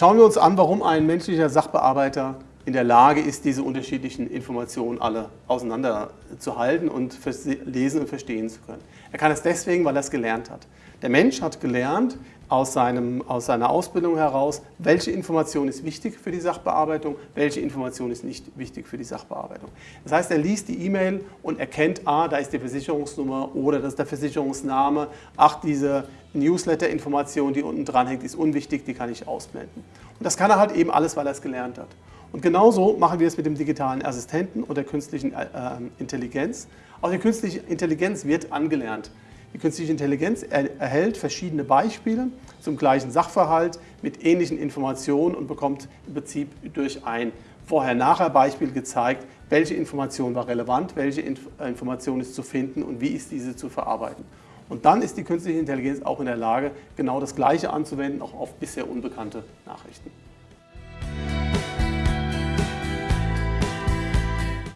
Schauen wir uns an, warum ein menschlicher Sachbearbeiter in der Lage ist, diese unterschiedlichen Informationen alle auseinanderzuhalten und lesen und verstehen zu können. Er kann es deswegen, weil er es gelernt hat. Der Mensch hat gelernt aus, seinem, aus seiner Ausbildung heraus, welche Information ist wichtig für die Sachbearbeitung, welche Information ist nicht wichtig für die Sachbearbeitung. Das heißt, er liest die E-Mail und erkennt, ah, da ist die Versicherungsnummer oder das ist der Versicherungsname, ach, diese Newsletter-Information, die unten dran hängt, ist unwichtig, die kann ich ausblenden. Und das kann er halt eben alles, weil er es gelernt hat. Und genauso machen wir es mit dem digitalen Assistenten und der künstlichen äh, Intelligenz. Auch die künstliche Intelligenz wird angelernt. Die künstliche Intelligenz erhält verschiedene Beispiele zum gleichen Sachverhalt mit ähnlichen Informationen und bekommt im Prinzip durch ein Vorher-Nachher-Beispiel gezeigt, welche Information war relevant, welche Information ist zu finden und wie ist diese zu verarbeiten. Und dann ist die künstliche Intelligenz auch in der Lage, genau das Gleiche anzuwenden, auch auf bisher unbekannte Nachrichten.